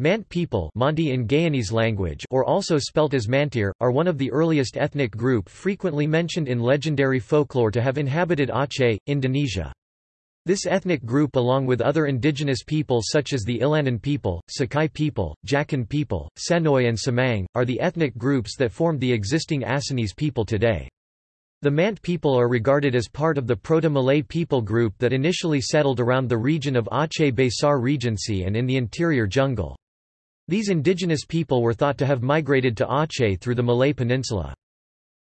Mant people Monty in Guyanese language or also spelt as Mantir, are one of the earliest ethnic group frequently mentioned in legendary folklore to have inhabited Aceh, Indonesia. This ethnic group along with other indigenous people such as the Ilanan people, Sakai people, Jakun people, Senoi and Semang, are the ethnic groups that formed the existing Acehnese people today. The Mant people are regarded as part of the Proto-Malay people group that initially settled around the region of Aceh Besar Regency and in the interior jungle. These indigenous people were thought to have migrated to Aceh through the Malay Peninsula.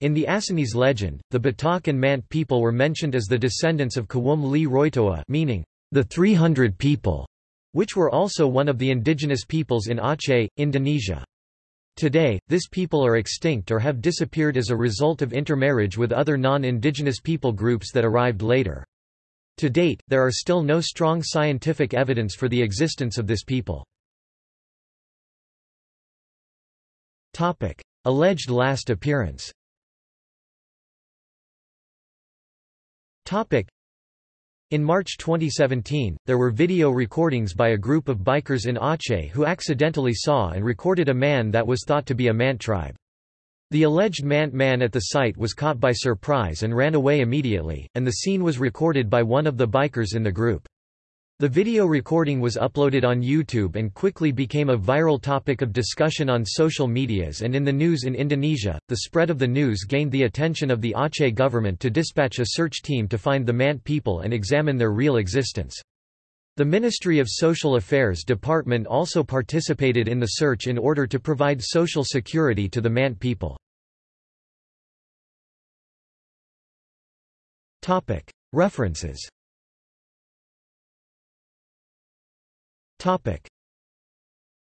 In the Acehnese legend, the Batak and Mant people were mentioned as the descendants of Kawum Li Roitoa meaning, the 300 people, which were also one of the indigenous peoples in Aceh, Indonesia. Today, this people are extinct or have disappeared as a result of intermarriage with other non-indigenous people groups that arrived later. To date, there are still no strong scientific evidence for the existence of this people. Alleged last appearance Topic. in March 2017, there were video recordings by a group of bikers in Aceh who accidentally saw and recorded a man that was thought to be a Mant tribe. The alleged Mant man at the site was caught by surprise and ran away immediately, and the scene was recorded by one of the bikers in the group. The video recording was uploaded on YouTube and quickly became a viral topic of discussion on social medias and in the news in Indonesia. The spread of the news gained the attention of the Aceh government to dispatch a search team to find the Mant people and examine their real existence. The Ministry of Social Affairs Department also participated in the search in order to provide social security to the Mant people. References Topic: